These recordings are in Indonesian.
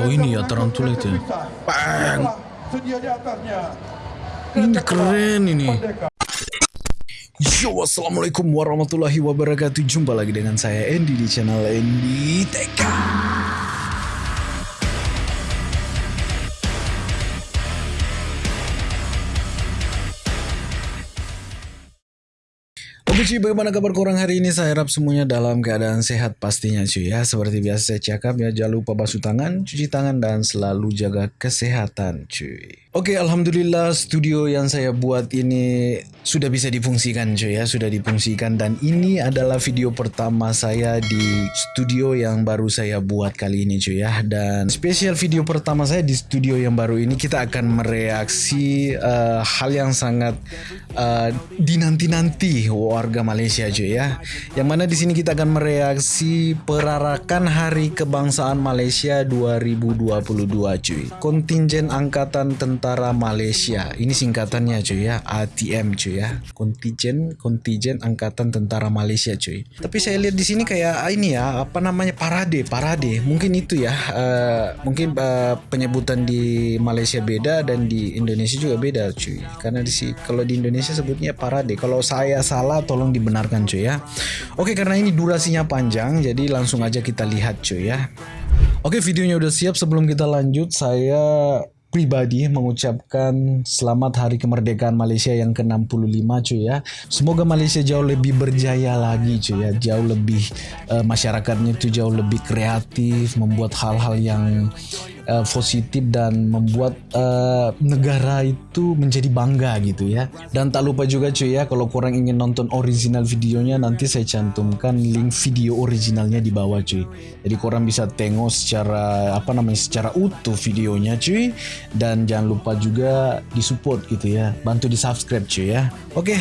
Oh ini ya tarantula itu. ya. Bang. Di atasnya. Ini keren ini. Yo, assalamualaikum warahmatullahi wabarakatuh. Jumpa lagi dengan saya Andy di channel Andy TK. Cuy, bagaimana kabar korang hari ini? Saya harap semuanya dalam keadaan sehat pastinya cuy ya. Seperti biasa saya cakap ya, jangan lupa basuh tangan, cuci tangan, dan selalu jaga kesehatan cuy. Oke, Alhamdulillah studio yang saya buat ini sudah bisa difungsikan cuy ya, sudah difungsikan. Dan ini adalah video pertama saya di studio yang baru saya buat kali ini cuy ya. Dan spesial video pertama saya di studio yang baru ini kita akan mereaksi eh, hal yang sangat eh, dinanti-nanti warga Malaysia cuy ya. Yang mana di sini kita akan mereaksi perarakan Hari Kebangsaan Malaysia 2022 cuy. Kontingen Angkatan Tentara Malaysia. Ini singkatannya cuy ya, ATM cuy ya. Kontingen Kontingen Angkatan Tentara Malaysia cuy. Tapi saya lihat di sini kayak ah, ini ya, apa namanya parade, parade. Mungkin itu ya. eh, mungkin eh, penyebutan di Malaysia beda dan di Indonesia juga beda cuy. Karena di kalau di Indonesia sebutnya parade. Kalau saya salah tolong dibenarkan cuy ya. Oke karena ini durasinya panjang jadi langsung aja kita lihat cuy ya. Oke videonya udah siap sebelum kita lanjut saya pribadi mengucapkan selamat hari kemerdekaan Malaysia yang ke-65 cuy ya. Semoga Malaysia jauh lebih berjaya lagi cuy ya. Jauh lebih eh, masyarakatnya itu jauh lebih kreatif, membuat hal-hal yang eh, positif dan membuat eh, negara itu menjadi bangga gitu ya. Dan tak lupa juga cuy ya kalau kurang ingin nonton original videonya nanti saya cantumkan link video originalnya di bawah cuy. Jadi korang bisa tengok secara apa namanya secara utuh videonya cuy dan jangan lupa juga disupport gitu ya. Bantu di subscribe cuy ya. Oke.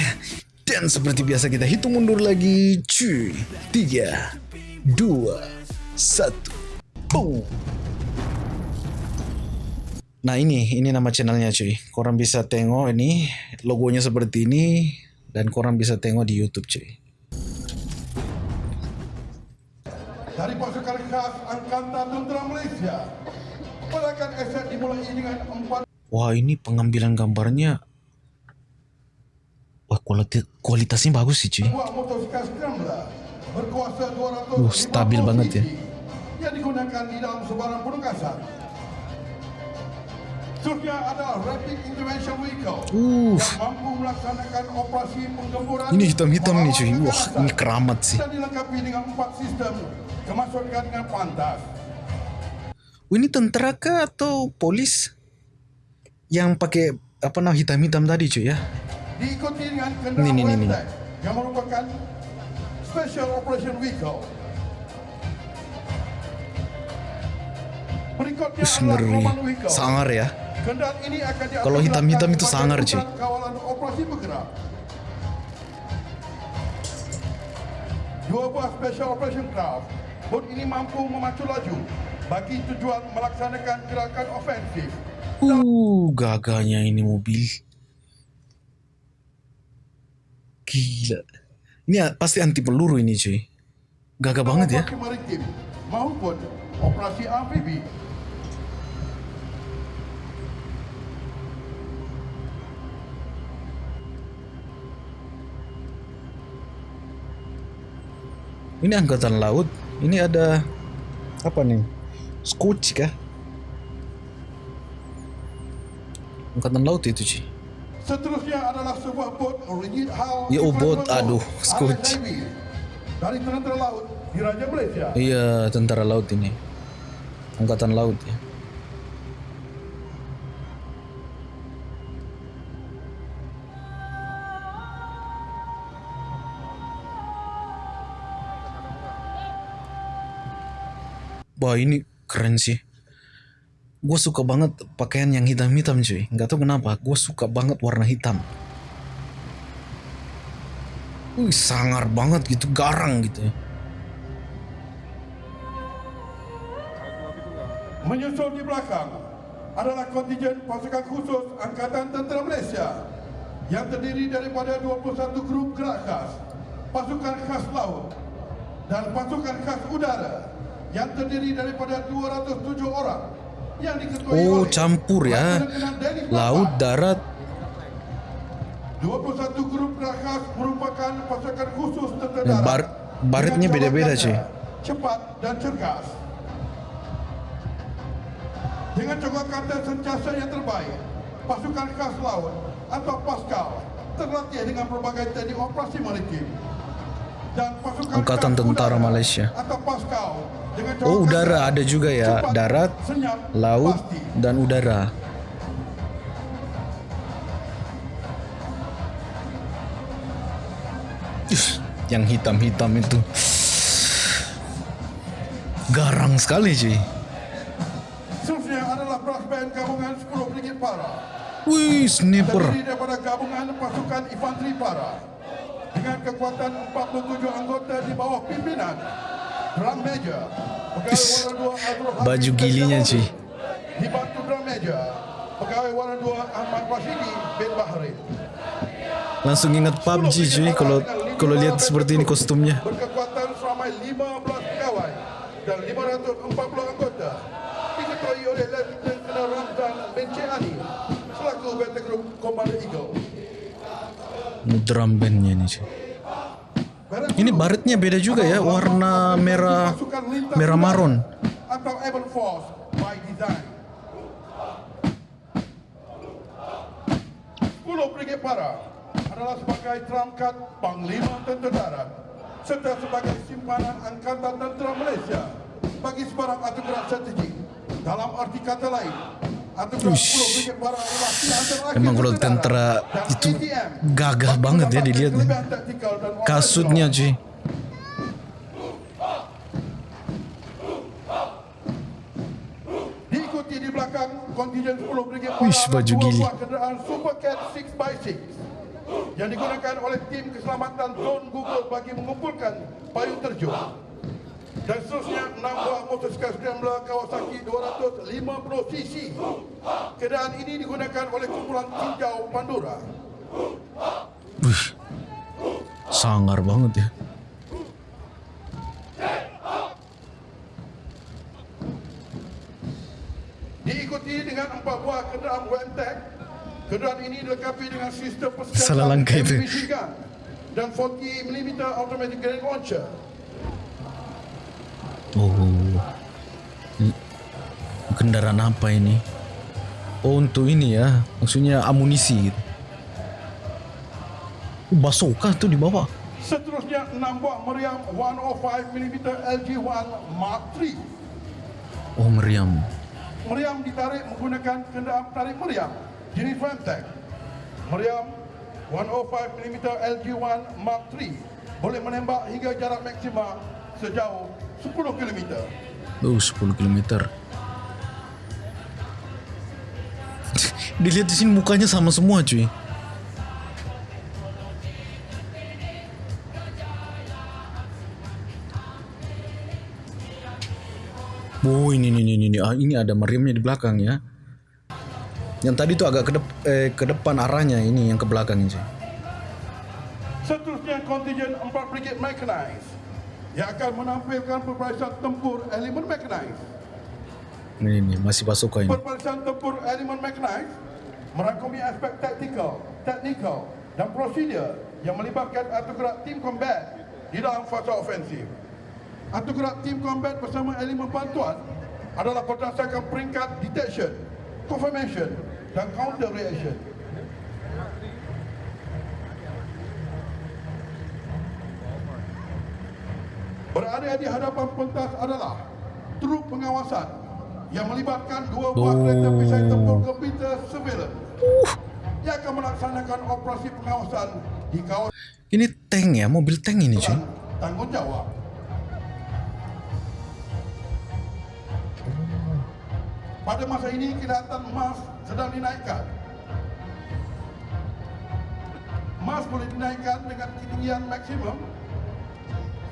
Dan seperti biasa kita hitung mundur lagi cuy. 3 2 1 Boom. Nah ini, ini nama channelnya cuy. Korang bisa tengok ini, logonya seperti ini, dan korang bisa tengok di YouTube cuy. Dari pasukan khas Angkatan Tentera Malaysia. Pelakan aset dimulai dengan empat Wah ini pengambilan gambarnya, wah kualiti, kualitasnya bagus sih cuy. buah motosikal Scrambler berkuasa 200 Uh, stabil banget ya. Yang digunakan di dalam sebarang penugasan. Seterusnya adalah Rapid Intervention Vehicle Uh, yang mampu melaksanakan operasi penggemburan ini hitam-hitam nih cuy. Wah ini keramat sih. dan dilengkapi dengan empat sistem kemasukan dengan pantas. Wah, ini tentara kah atau polis yang pakai apa nama hitam-hitam tadi cuy ya? Diikuti dengan Ini, kendaraan ini, ini, ini. Redneck yang merupakan Special Operation Vehicle. Berikutnya Us, adalah ngeri. Sangar ya. Kendaraan ini akan diatur Kalau hitam-hitam itu sangar, cuy. Dua buah Special Operation Craft. Bot ini mampu memacu laju bagi tujuan melaksanakan gerakan ofensif. Uh, gagahnya ini mobil. Gila. Ini pasti anti peluru ini cuy. Gagah banget ya. Maritim maupun operasi amfibi. Ini angkatan laut. Ini ada apa nih? Scotch kah? Angkatan laut itu cuy. Seterusnya adalah sebuah bot rigid hull Ya, oh, bot. Aduh, Navy, dari tentara laut di Raja Malaysia. Iya tentara laut ini. Angkatan laut ya. Wah ini keren sih. Gue suka banget pakaian yang hitam-hitam cuy. Nggak tahu kenapa. Gue suka banget warna hitam. Wih sangar banget gitu, garang gitu. Menyusul di belakang adalah kontingen pasukan khusus Angkatan Tentera Malaysia yang terdiri daripada 21 grup gerak khas, pasukan khas laut dan pasukan khas udara yang terdiri daripada 207 orang yang diketuai Oh, oleh campur ya. Laut, darat. 21 grup Rakas merupakan pasukan khusus tentera Eh, darat bar- baretnya dengan beda-beda, ganda, Cepat dan cergas. Dengan cokoh kata sentiasa yang terbaik, pasukan khas laut atau Paskal terlatih dengan berbagai teknik operasi maritim. Dan pasukan Angkatan Tentara Malaysia. Atau Paskal dengan Oh, udara ada juga ya. Darat, laut, dan udara. Yang hitam-hitam itu. Garang sekali cuy. Seterusnya adalah brass band gabungan 10 Brigade Para. Wih, sniper. terdiri daripada gabungan pasukan infanteri para dengan kekuatan 47 anggota di bawah pimpinan Drum Major Pegawai Warna 2 Azrul Hafiz Baju gilinya, Jamaludin. Ci. Dibantu Drum Major Pegawai Warna 2 Ahmad Rashidi bin Bahrain Langsung ingat PUBG cuy kalau kalau lihat seperti ini kostumnya. Berkekuatan seramai 15 pegawai dan 540 anggota diketuai oleh Lieutenant Colonel Ramzan bin Cihani selaku Battle Group Commander Eagle. Drum bandnya ini cuy. Ini baretnya beda juga ya, warna merah merah maron. atau Air Force by design. 10 Brigade Para adalah sebagai terangkat Panglima Tentera Darat serta sebagai simpanan Angkatan Tentera Malaysia bagi sebarang anugerah strategik. Dalam arti kata lain, anugerah Uish. 10 Brigade Para adalah pilihan terakhir Emang kalau tentera dan itu gagah banget ya dilihat. dan Kasutnya cuy. Diikuti di belakang kontingen 10 Brigade Wish, Para baju gili. buah kenderaan Super Cat 6x6 yang digunakan oleh tim keselamatan Zone Google bagi mengumpulkan payung terjun. Dan seterusnya 6 buah motosikal scrambler Kawasaki 250cc. Kenderaan ini digunakan oleh kumpulan tinjau Pandora. Wih. Sangar banget ya. Diikuti dengan 4 buah kenderaan WMTEC. Kenderaan ini dilengkapi dengan sistem Salah langkah itu. MPC dan 40mm automatic grenade launcher. Oh. Kendaraan apa ini? Oh untuk ini ya, maksudnya amunisi gitu. Oh, Basoka tuh di bawah. Seterusnya 6 buah meriam 105mm LG-1 Mark III. Oh meriam. Meriam ditarik menggunakan kenderaan tarik meriam jenis Femtech. Meriam 105mm LG-1 Mark III boleh menembak hingga jarak maksima sejauh 10 km. Oh 10 km. Dilihat di sini mukanya sama semua cuy. Oh ini ini ini ini ah, ini ada meriamnya di belakang ya. Yang tadi tuh agak ke, dep- eh, ke depan arahnya ini yang ke belakang ini. Seterusnya kontingen 4 Brigade Mechanized yang akan menampilkan perbarisan tempur elemen mechanized. Ini, ini masih Basoka ini. Perbarisan tempur elemen mechanized merangkumi aspek taktikal, teknikal dan prosedur yang melibatkan atau gerak tim combat di dalam fasa ofensif. Atau gerak tim combat bersama elemen bantuan adalah berdasarkan peringkat detection, confirmation dan counter reaction. Berada di hadapan pentas adalah truk pengawasan yang melibatkan dua buah Oh. kereta perisai tempur komputer surveillance yang akan melaksanakan operasi pengawasan di kawasan Ini tank ya, mobil tank ini cuy. tanggungjawab. Pada masa ini kelihatan emas sedang dinaikkan. Emas boleh dinaikkan dengan ketinggian maksimum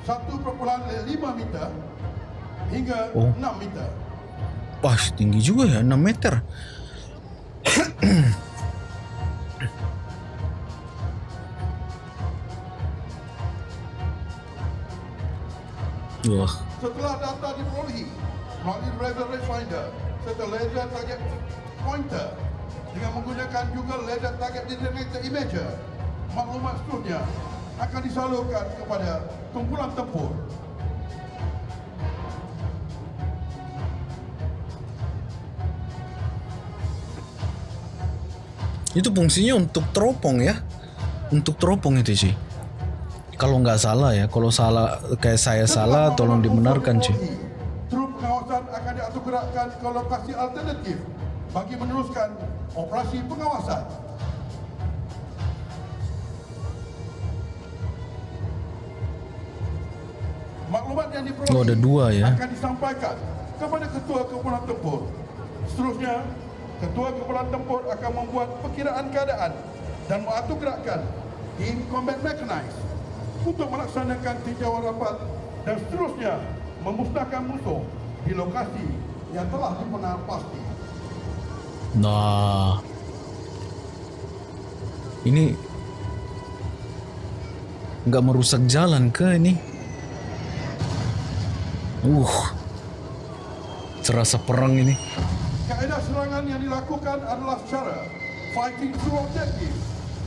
1,5 meter hingga Oh. 6 meter. Wah tinggi juga ya, 6 meter. Wah, Setelah data diperolehi melalui Radar Range Finder serta laser target pointer dengan menggunakan juga laser target designated imager. Maklumat seterusnya akan disalurkan kepada kumpulan tempur. Itu fungsinya untuk teropong ya. Untuk teropong itu sih. Kalau nggak salah ya, kalau salah kayak saya salah, tolong dibenarkan sih. Trup pengawasan akan diatur gerakkan ke lokasi alternatif bagi meneruskan operasi pengawasan. Oh, ada dua ya. akan disampaikan kepada Ketua Kumpulan Tempur. Seterusnya, Ketua Kumpulan Tempur akan membuat perkiraan keadaan dan mengatur gerakan tim combat mechanized untuk melaksanakan tinjauan rapat dan seterusnya memusnahkan musuh di lokasi yang telah dipenal pasti. Nah, ini nggak merusak jalan ke ini? Uh, terasa perang ini. Kaedah serangan yang dilakukan adalah secara fighting through objective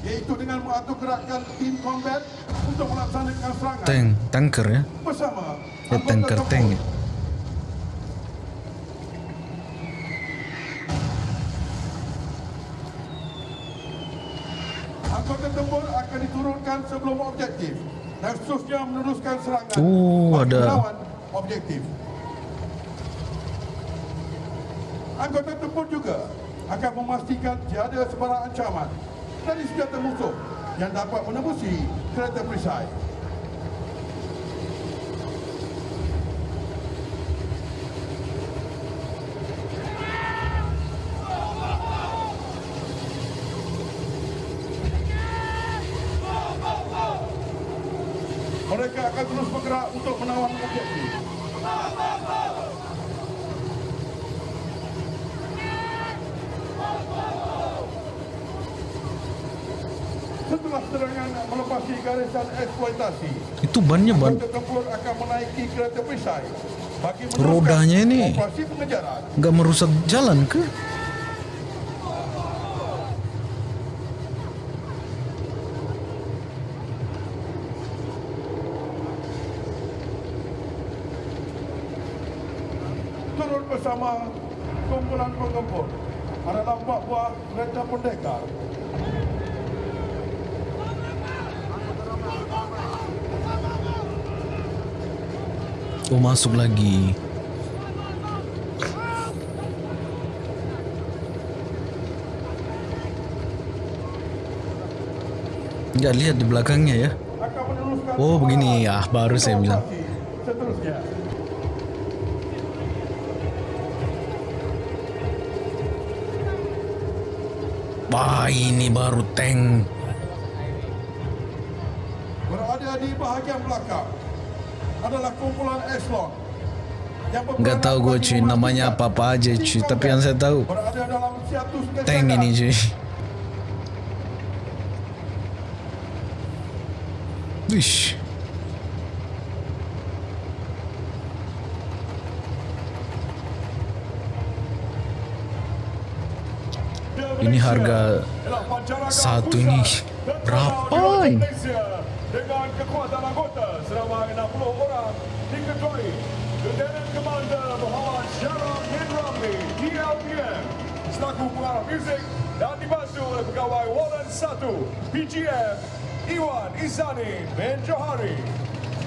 iaitu dengan mengatur gerakan tim combat untuk melaksanakan serangan Tank, tanker ya? bersama Ya, tanker tank. ya. Anggota tempur akan diturunkan sebelum objektif dan seterusnya meneruskan serangan Oh, ada. melawan objektif. Anggota tempur juga akan memastikan tiada sebarang ancaman dari senjata musuh yang dapat menembusi kereta perisai. Garisan eksploitasi, Itu bannya ban akan menaiki kereta perisai bagi Rodanya ini. nggak merusak jalan ke? turut bersama kumpulan penggempur adalah empat buah kereta pendekar Oh masuk lagi. Nggak lihat di belakangnya ya. Oh, begini. Ah, baru saya bilang. Wah ini baru tank. berada di bahagian belakang adalah kumpulan Nggak tahu gue cuy. namanya memastikan apa apa aja cuy. Tapi yang saya tahu tank ini cuy. Wish. Ini harga satu ini. Berapa? Dengan kekuatan anggota seramai 60 orang diketuai Lieutenant Commander Muhammad Syarah bin Ramli DLPM selaku pengarah muzik dan dibantu oleh pegawai Warren 1 PGM Iwan Izani bin Johari.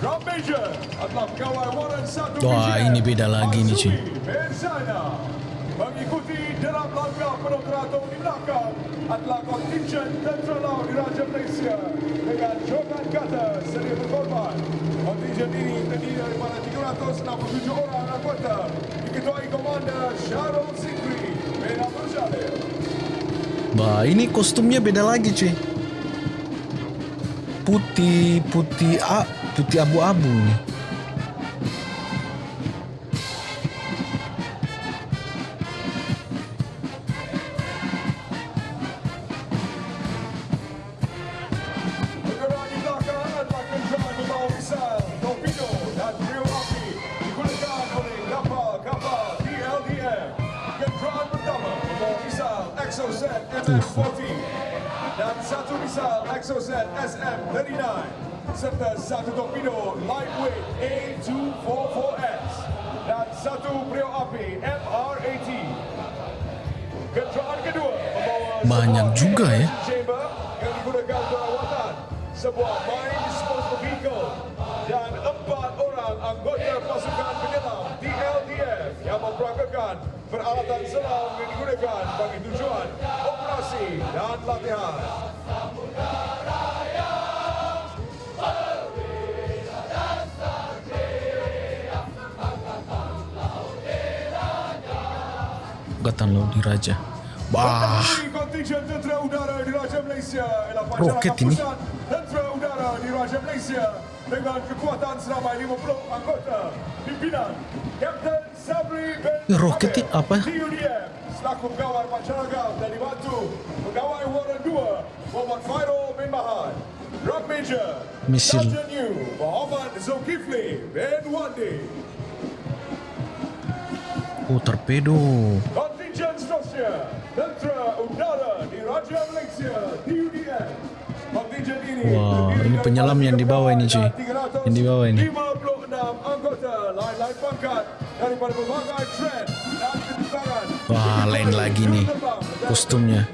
Drum Major adalah pegawai Warren 1 Wah, PGM ini beda lagi bin Zainal. Mengikuti dalam langkah penoperator di belakang adalah kontingen tentera laut Diraja Malaysia dengan Jogan Kata sedia berkorban. Kontingen ini terdiri daripada 367 orang anggota diketuai Komander Syarul Sikri bin Abdul Jalil. Bah ini kostumnya beda lagi cuy. Putih putih a putih abu-abu nih. Bergerak Exocet MM40 dan satu misal Exocet SM39 serta satu torpedo lightweight A244S dan satu beliau api MR80. Kenderaan kedua membawa Banyak juga ya. sebuah disposal vehicle dan empat orang anggota pasukan penyelam TLDF yang memperagakan peralatan selam yang digunakan bagi tujuan operasi dan latihan. Angkatan Laut Diraja. Ialah Roket ini. Pusat Tentera Udara Diraja Malaysia dengan kekuatan seramai 50 anggota pimpinan Kapten Ya, roket apa? TUDM selaku pegawai pancaragam dan dibantu pegawai Warren 2 Muhammad Fairul bin Mahad Drum Major Misil. Sergeant Yu Muhammad Zulkifli bin Wandi oh torpedo. Kontingen seterusnya Tentera Udara Diraja Malaysia TUDM Kontingen ini Wah, ini penyelam yang di bawah ini, cuy. Yang di bawah ini. 56 anggota lain-lain pangkat Wah, lain lagi nih kostumnya.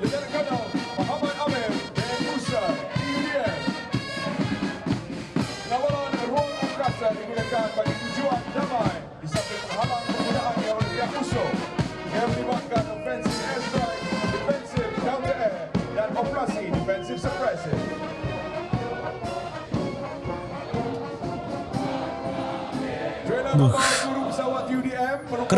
Lieutenant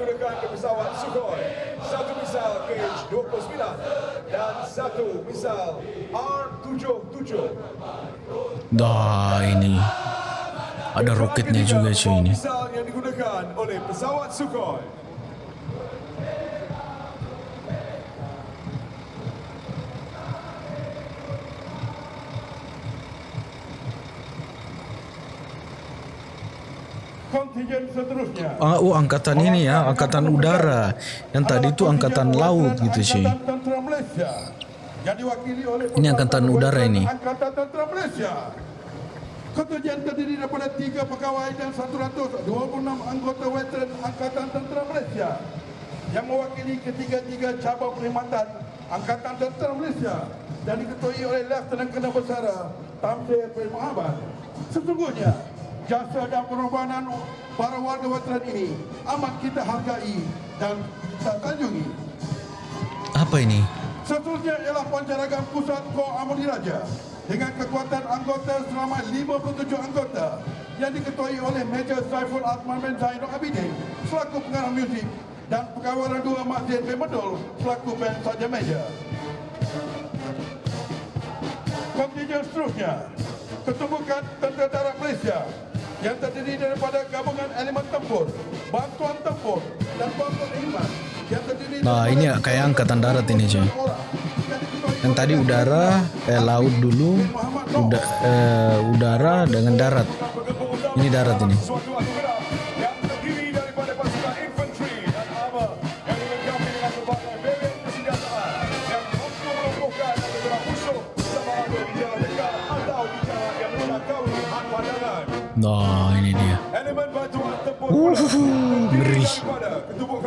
digunakan oleh pesawat Sukhoi. Satu misal KH-29 dan satu misal R-77. Dah ini. Ada roketnya juga cuy ini. Misal yang digunakan oleh pesawat Sukhoi. Oh angkatan ini ya, angkatan udara. Yang tadi itu angkatan laut gitu oleh Ini angkatan udara ini. Angkatan Tentera Malaysia. Kontijen terdiri daripada tiga pegawai dan 126 anggota veteran Angkatan Tentera Malaysia yang mewakili ketiga-tiga cabang perkhidmatan Angkatan Tentera Malaysia dan diketuai oleh Lieutenant Colonel Besara Tamzir bin Muhammad. Sesungguhnya jasa dan pengorbanan para warga veteran ini amat kita hargai dan kita sanjungi. Apa ini? Seterusnya ialah pancaragam pusat Kor Amor Diraja dengan kekuatan anggota selama 57 anggota yang diketuai oleh Major Saiful Azman bin Zainul Abidin selaku pengarah muzik dan pegawai dua Masjid bin Medul selaku band saja Major. Kontingen seterusnya Ketumbukan Tentera Darat Malaysia yang terdiri daripada gabungan elemen tempur, bantuan tempur dan bantuan iman yang terdiri Nah, ini ya, kayak angkatan darat ini, cuy. diketuai Yang tadi udara, eh laut dulu, uda, eh, udara dengan darat. Ini darat ini.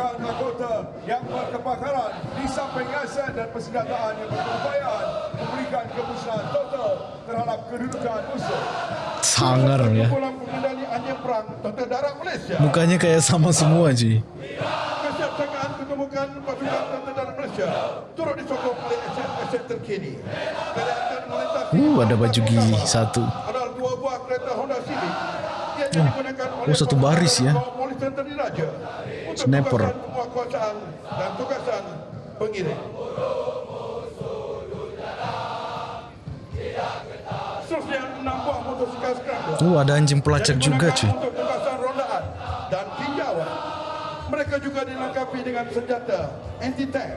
Ketumbukan anggota yang berkepakaran di samping aset dan persenjataan yang berkeupayaan memberikan kemusnahan total terhadap kedudukan musuh. Sangar ya. Perang. Mukanya kayak sama semua ketumbukan pasukan Tentera Darat Malaysia turut disokong oleh aset-aset terkini. Kelihatan melintasi Uh, ada baju gigi satu. adalah dua buah kereta Honda Civic yang digunakan oleh oh, satu baris ya. Sniper. tugasan penguasaan dan tugasan pengirim. Seterusnya enam buah motosikal scrambler. Uh, ada anjing pelacak juga cuy. Untuk tugasan rondaan dan tinjauan. Mereka juga dilengkapi dengan senjata anti-tank.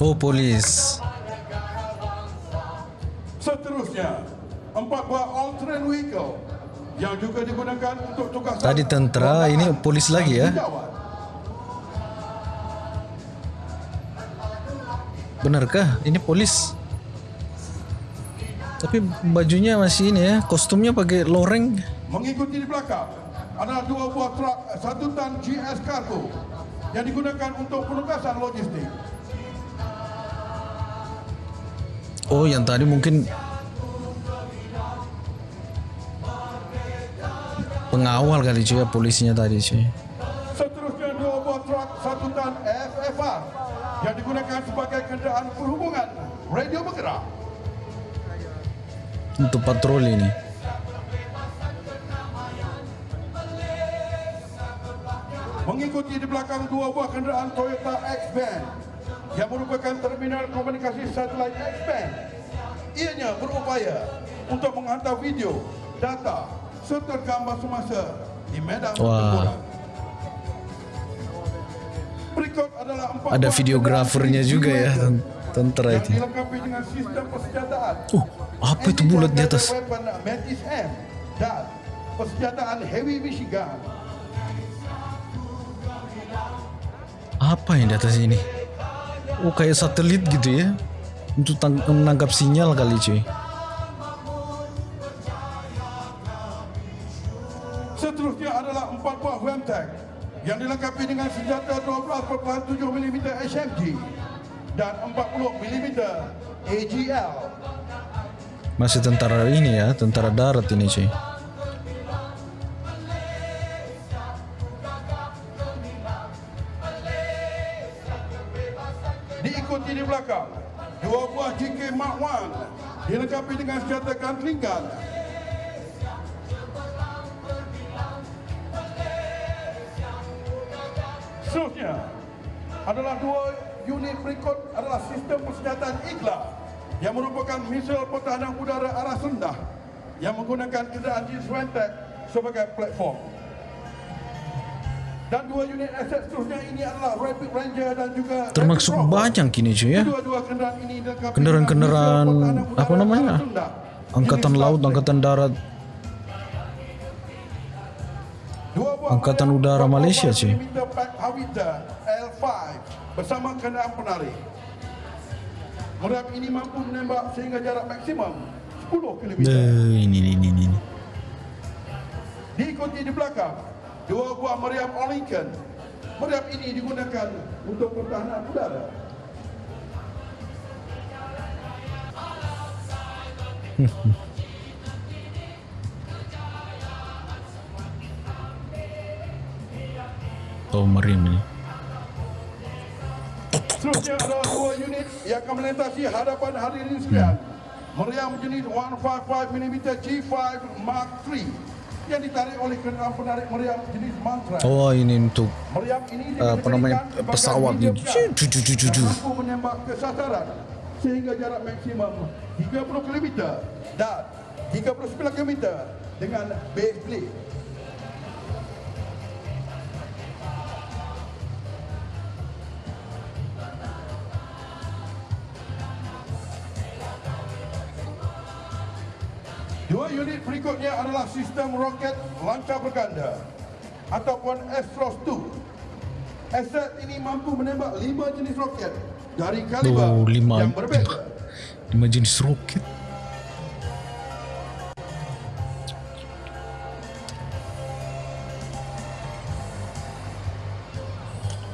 Oh polis. Tadi tentera, ini polis lagi ya. Benarkah ini polis? Tapi bajunya masih ini ya, kostumnya pakai loreng. Mengikuti di belakang adalah dua buah truk satu tan GS Cargo yang digunakan untuk penugasan logistik. Oh, yang tadi mungkin pengawal kali cuy ya polisinya tadi cuy. Seterusnya dua buah truk satu tan FFR yang digunakan sebagai kenderaan perhubungan radio bergerak. Untuk patroli ini. Mengikuti di belakang dua buah kenderaan Toyota X-Band yang merupakan terminal komunikasi satelit X-Band. Ianya berupaya untuk menghantar video, data serta gambar semasa di medan pertempuran. Berikut adalah empat Ada videografernya juga ya, yang itu. dilengkapi dengan sistem persenjataan. Uh, apa itu bulat di atas? Weapon Mantis M dan persenjataan heavy machine gun. Apa yang di atas ini? Oh, kayak satelit gitu ya. Untuk menangkap sinyal kali cuy. Dilengkapi dengan senjata 12.7 mm HMG dan 40 mm AGL. Masih tentara ini ya, tentara darat ini cuy. Diikuti di belakang dua buah GK Mark 1 dilengkapi dengan senjata gun Seterusnya adalah dua unit berikut adalah sistem persenjataan IGLA yang merupakan misil pertahanan udara arah rendah yang menggunakan kenderaan jenis Wentec sebagai platform. Dan dua unit aset seterusnya ini adalah Rapid Ranger dan juga Termasuk banyak kini cuy ya. Kendaraan-kendaraan, apa namanya? Angkatan laut, angkatan darat. Angkatan Udara 12 Malaysia, L5 bersama kenderaan penarik. Meriam ini mampu menembak sehingga jarak maksimum 10 km. Eh, ini, ini, ini, ini. Diikuti di belakang dua buah meriam Lincoln. Meriam ini digunakan untuk pertahanan udara. Oh, meriam ini. Seterusnya adalah dua unit yang akan melintasi hadapan hadirin sekalian. Meriam jenis 155mm G5 Mark III yang ditarik oleh kenderaan penarik meriam jenis Mantra. Oh, ini untuk Meriam ini apa namanya, pesawat medium ni. gun Cu, cu, cu, cu, cu. yang mampu menembak ke sasaran sehingga jarak maksimum 30 km dan 39 km dengan base blade. Dua unit berikutnya adalah sistem roket lancar berganda ataupun Astros 2. Aset ini mampu menembak lima jenis roket dari kaliber Oh, lima. yang berbeza. lima jenis roket.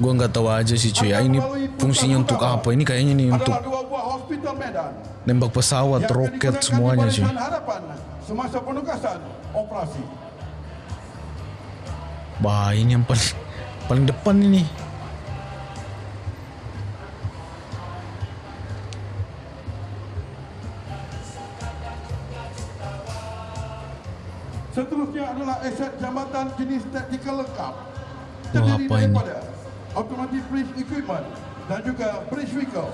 Gua nggak tahu aja sih cuy. ya, Ini fungsinya untuk apa? Ini kayaknya nih untuk nembak pesawat, roket semuanya hadapan semasa penugasan operasi. Wah ini yang paling paling depan ini. Seterusnya adalah aset jambatan jenis taktikal lengkap. Terdiri apa ini? daripada automatic bridge equipment, dan juga bridge vehicle.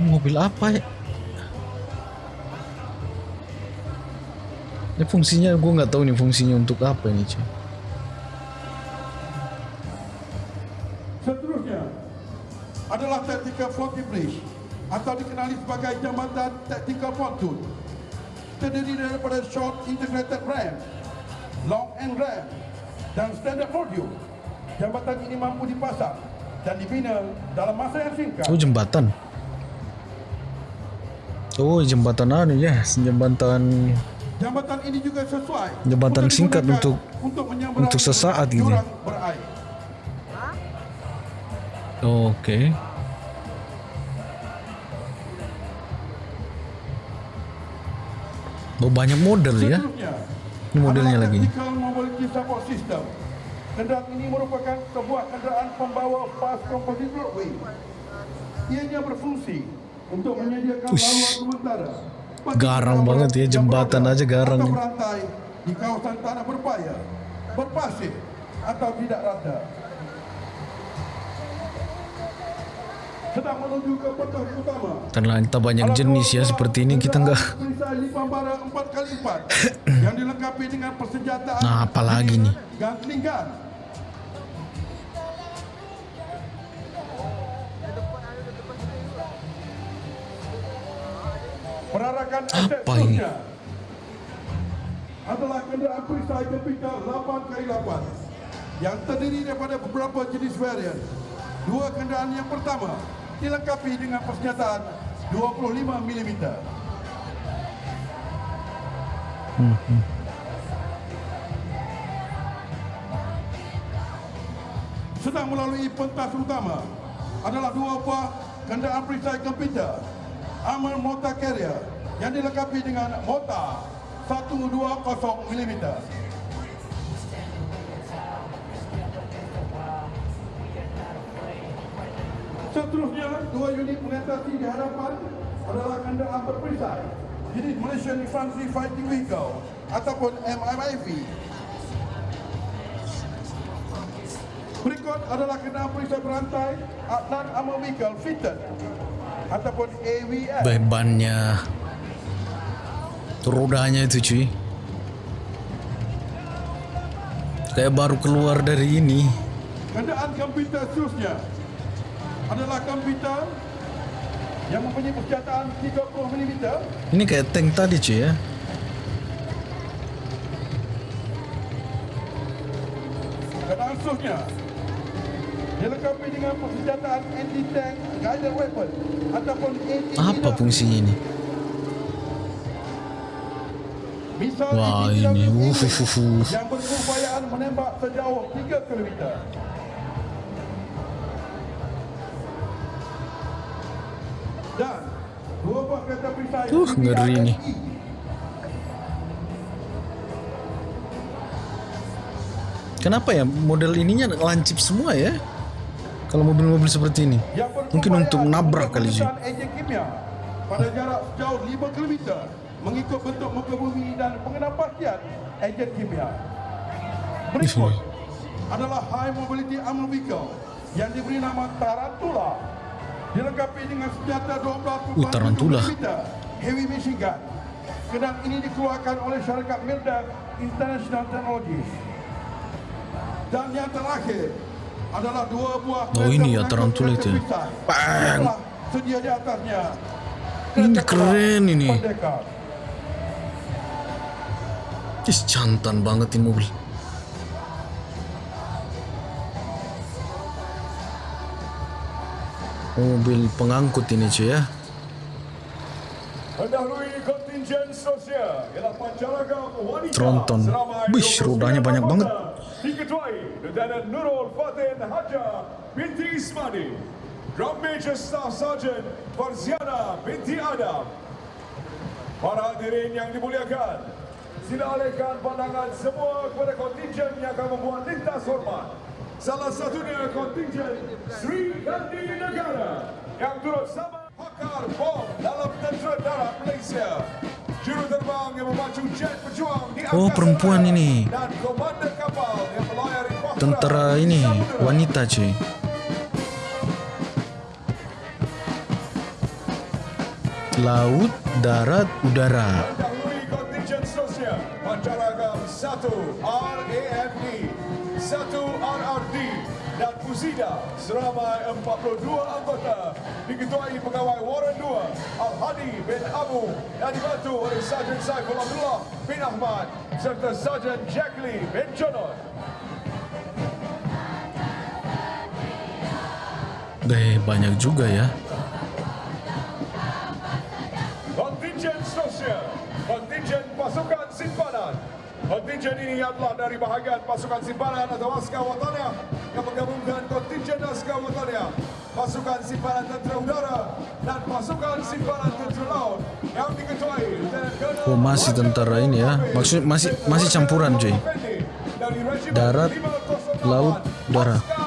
Mobil apa ya? Ini fungsinya gue nggak tahu nih fungsinya untuk apa ini cuy. Seterusnya adalah tactical floating bridge atau dikenali sebagai jambatan tactical pontoon. Terdiri daripada short integrated ram, long end ram dan standard module. Jambatan ini mampu dipasang dan dibina dalam masa yang singkat. Oh jembatan. Oh jembatan anu ya, jembatan Jambatan ini juga sesuai Jembatan untuk singkat untuk- untuk untuk sesaat gitu. berair. Oke. Oh banyak model ya. Ini modelnya lagi. Kendaraan ini merupakan sebuah kenderaan pembawa fast composite roadway. Ianya berfungsi Ush. laluan sementara. bagi Garang banget ya, jembatan aja garang di kawasan tanah berpaya, berpasir atau tidak rata. Sedang menuju ke petas utama. Karena kita banyak jenis ya seperti ini kita nggak. Lipambara 4x4 yang dilengkapi dengan persenjataan Nah, apa lagi nih? Apa ini? adalah kenderaan perisai Jupiter 8x8 yang terdiri daripada beberapa jenis varian. Dua kenderaan yang pertama dilengkapi dengan persenjataan 25 mm. Sedang melalui pentas utama adalah dua buah kenderaan perisai komputer Armor Mortar Carrier yang dilengkapi dengan mortar 120 mm. Seterusnya, dua unit mengatasi di hadapan adalah kenderaan berperisai jenis Malaysian Infantry Fighting Vehicle ataupun MIV. Berikut adalah kenderaan perisai berantai Adnan Armor Vehicle Fitted ataupun. Bebannya, rodanya itu cuy. Kayak baru keluar dari ini. Kenderaan komputer seterusnya adalah komputer yang mempunyai persenjataan 30 mm Ini kayak tank tadi cuy ya. Kenderaan seterusnya dilengkapi dengan persenjataan anti-tank guided weapon ataupun Apa fungsinya ini? Wah, ini, uf, uf. yang berupayaan menembak sejauh 3 km. Dan dua buah kereta perisai Uh, ngeri nih. Kenapa ya model ininya lancip semua ya? Kalau mobil-mobil seperti ini. Mungkin untuk nabrak kali sih. pada jarak sejauh 5 km mengikut bentuk muka bumi dan pengenal pastian enjin kimia. Berikut adalah High Mobility Armor Vehicle yang diberi nama Tarantula dilengkapi dengan senjata 12 Uh, Tarantula. heavy machine gun. Kendaraan ini dikeluarkan oleh syarikat Mildan International Technologies. Dan yang terakhir Oh, kereta ini ya, pengangkut Tarantula kereta itu ya. Bang. Ini keren ini. Ih, jantan banget ini mobil. Mobil pengangkut ini cuy ya. Tronton. 29 rodanya banyak banget. Diketuai Lieutenant Nurul Fatin Haja binti Ismani. Drum Major Staff Sergeant Farziana binti Adam. Para hadirin yang dimuliakan, sila alihkan pandangan semua kepada kontingen yang akan membuat lintas hormat. Salah satunya kontingen Sri Kandi Negara yang turut sama pakar bom dalam tentera darat Malaysia. Oh, perempuan ini. Tentara ini wanita cuy. Laut, darat, udara. Pancaragam 1 RAFE 1 RRD Fusida seramai 42 anggota diketuai pegawai Warren 2 Al-Hadi bin Abu dan dibantu oleh Sarjan Saiful Abdullah bin Ahmad serta Sarjan Jack Lee bin Jonon. Eh, banyak juga ya. Kontingen ini adalah dari bahagian pasukan simpanan atau askar watania yang menggabungkan kontingen askar watania, pasukan simpanan tentera udara dan pasukan simpanan tentera laut yang diketuai Oh, masih tentara ini ya. Maksud masih masih campuran cuy. Darat, 508 laut, udara.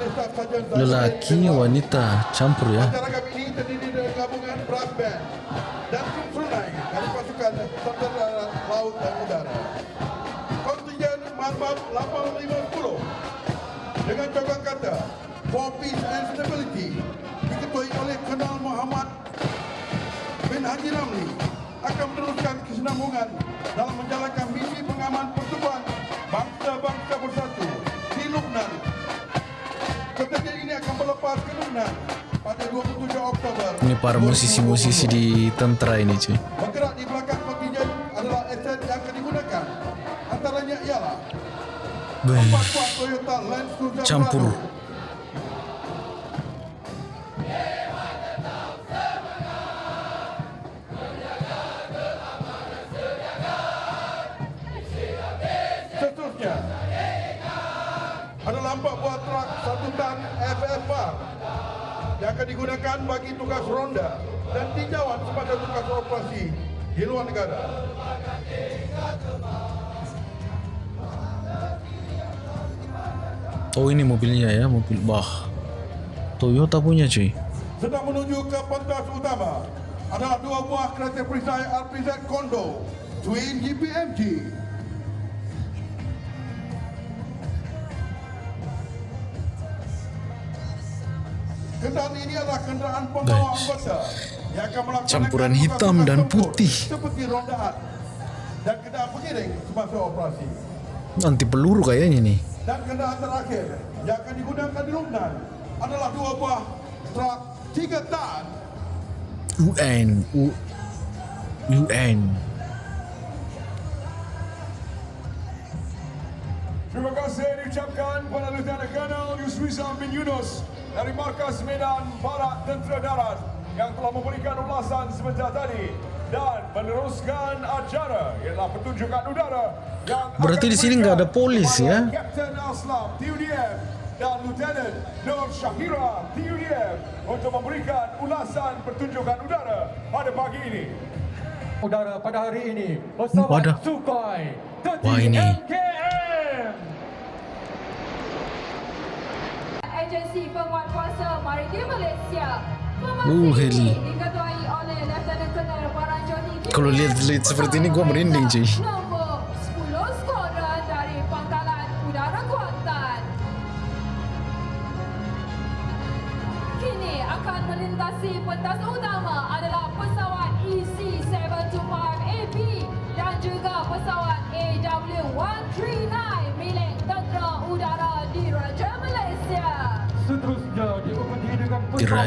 Oleh Staf Sarjan Zahid Lelaki, wanita, campur ya. Pancaragam ini terdiri dari gabungan brass band dan sunai dari pasukan tentera darat, laut dan udara. Kontingen Marmab 850 dengan cokan kata For Peace and Stability diketuai oleh Kenal Muhammad bin Haji Ramli akan meneruskan kesinambungan dalam menjalankan misi pengaman pertubuhan bangsa-bangsa bersatu di Lubnan. Kontingen ini akan berlepas ke Lubnan pada 27 Oktober. Ini para musisi-musisi di tentara ini cuy. Bergerak di belakang kontingen adalah aset yang akan digunakan. Antaranya ialah Beuh, Cruiser Campur. Prado, empat buah truk satu tan FFR yang akan digunakan bagi tugas ronda dan tinjauan sepada tugas operasi di luar negara. Oh ini mobilnya ya, mobil wah. Toyota punya cuy. Sedang menuju ke pentas utama adalah dua buah kereta perisai RPZ Kondo Twin GPMG. Melaksanakan Campuran hitam dan putih. dan. Nanti peluru kayaknya nih. Dan kendaraan terakhir yang akan digunakan di Lubnan adalah dua buah truk tiga tan UN, U, UN. Terima kasih diucapkan kepada Lieutenant Colonel Yusrizam bin Yunus dari Markas Medan Barat Tentera Darat yang telah memberikan ulasan sebentar tadi dan meneruskan acara ialah pertunjukan udara yang Berarti di sini nggak ada polis, ya? Kapten Aslam TUDM dan Lieutenant Nur Syahira TUDM untuk memberikan ulasan pertunjukan udara pada pagi ini. udara pada hari ini pesawat Sukhoi Wah, ini. 30 Agensi Penguatkuasa Maritim Malaysia. Uh, heli. Kalau lihat-lihat seperti ini, gua merinding, cuy.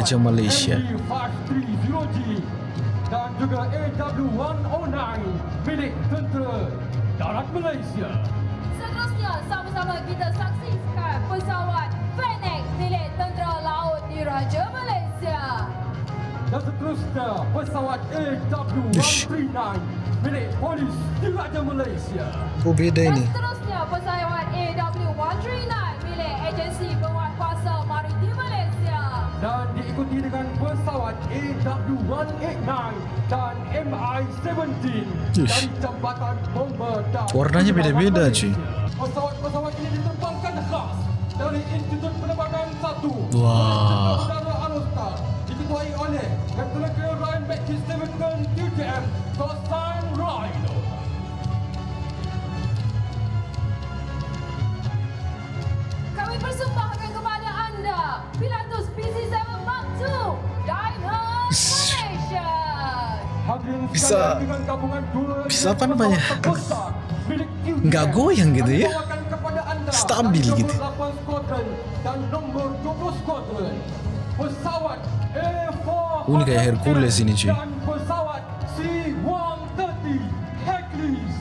Diraja Malaysia. MD-530G dan juga AW109 milik tentera darat Malaysia Seterusnya, sama-sama kita saksikan pesawat Fennec milik Tentera Laut Diraja Malaysia. Dan seterusnya pesawat AW139 milik polis Diraja Malaysia. Oh beda Dan ini. seterusnya pesawat AW139 milik Agensi Malaysia. Dan diikuti dengan pesawat AW189 dan MI-17 Ish. dari Jambatan Bomber dan Warnanya beda-beda, cuy. Pesawat-pesawat ini diterbangkan khas dari Institut Penerbangan 1 Wah. Aerostar diketuai oleh Colonel Ryan Stevenson Rhino. Kami persembahkan kepada anda Pilatus PC-7 Mark II Diamond Malaysia. Hadirin Bisa- bisa apa namanya? Nggak goyang gitu ya? Stabil gitu. Nombor 8 Squadron dan nombor 20 Squadron. Pesawat A4 ini kayak Hercules ini, cuy. Dan pesawat C-130 Hercules.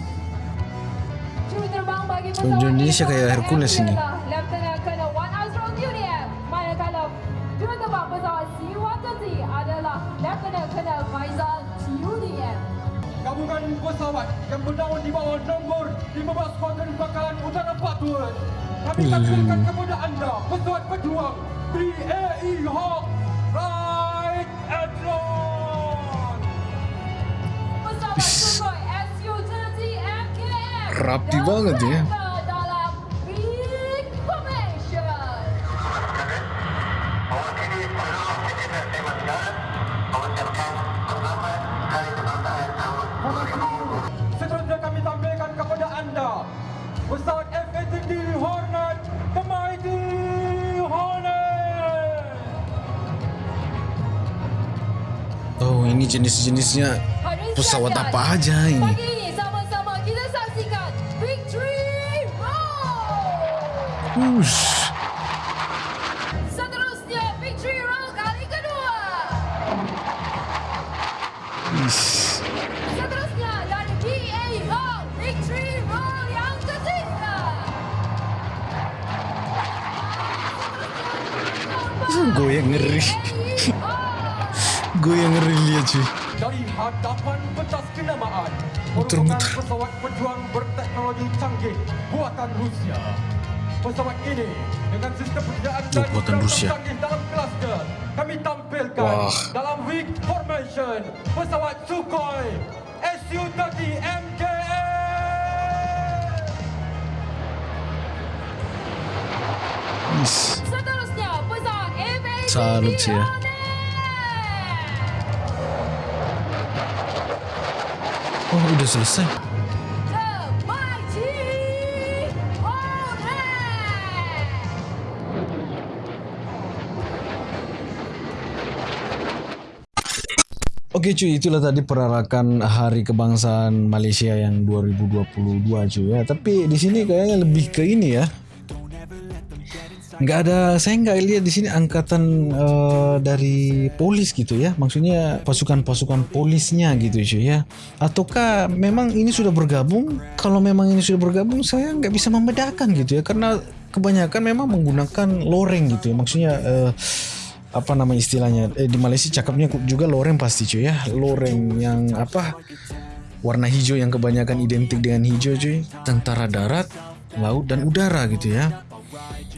Juruterbang bagi pesawat Indonesia kayak Hercules ini. Gabungan pesawat yang bernaung di bawah nombor 15 Skuadron Bakalan Udara Patut. Kami tampilkan kepada anda pesawat pejuang BAE Hawk Right Athlon. Pesawat Sukhoi Su-30 MKM. Rapi dan banget ya. Ini jenis-jenisnya pesawat apa aja ini? Muter-muter. pesawat pejuang berteknologi canggih buatan Rusia. Pesawat ini dengan sistem perjalanan Oh, buatan Rusia. canggih dalam kelasnya kami tampilkan Wah. dalam weak formation pesawat Sukhoi Su-30 MKM. Ish. Seterusnya pesawat Salut ya. Oh udah selesai. Oke cuy, itulah tadi perarakan Hari Kebangsaan Malaysia yang 2022 cuy ya. Tapi di sini kayaknya lebih ke ini ya. Nggak ada, saya nggak lihat di sini angkatan eh, dari polis gitu ya. Maksudnya pasukan-pasukan polisnya gitu cuy ya. Ataukah memang ini sudah bergabung? Kalau memang ini sudah bergabung, saya nggak bisa membedakan gitu ya. Karena kebanyakan memang menggunakan loreng gitu ya. Maksudnya eh, apa nama istilahnya eh, di Malaysia cakapnya juga loreng pasti cuy ya loreng yang apa warna hijau yang kebanyakan identik dengan hijau cuy tentara darat laut dan udara gitu ya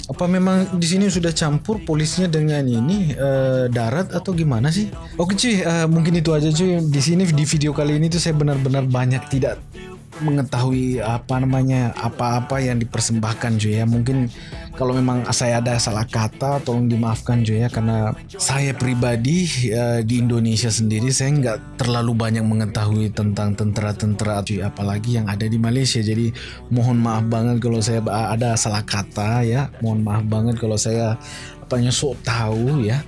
apa memang di sini sudah campur polisnya dengan ini eh, darat atau gimana sih? Oke cuy eh, mungkin itu aja cuy. Di sini di video kali ini tuh saya benar-benar banyak tidak mengetahui apa namanya apa-apa yang dipersembahkan cuy ya mungkin kalau memang saya ada salah kata tolong dimaafkan cuy ya karena saya pribadi eh, di Indonesia sendiri saya nggak terlalu banyak mengetahui tentang tentara-tentara cuy apalagi yang ada di Malaysia. Jadi mohon maaf banget kalau saya ada salah kata ya. Mohon maaf banget kalau saya apanya sok tahu ya.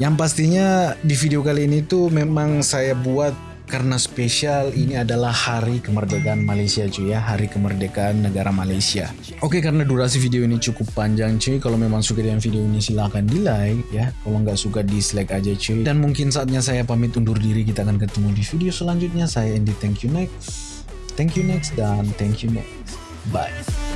Yang pastinya di video kali ini tuh memang saya buat karena spesial ini adalah hari kemerdekaan Malaysia cuy ya. Hari kemerdekaan negara Malaysia. Oke karena durasi video ini cukup panjang cuy kalau memang suka dengan video ini silahkan di like ya. Kalau nggak suka dislike aja cuy. Dan mungkin saatnya saya pamit undur diri kita akan ketemu di video selanjutnya. Saya Andy thank you next. Thank you next dan thank you next. Bye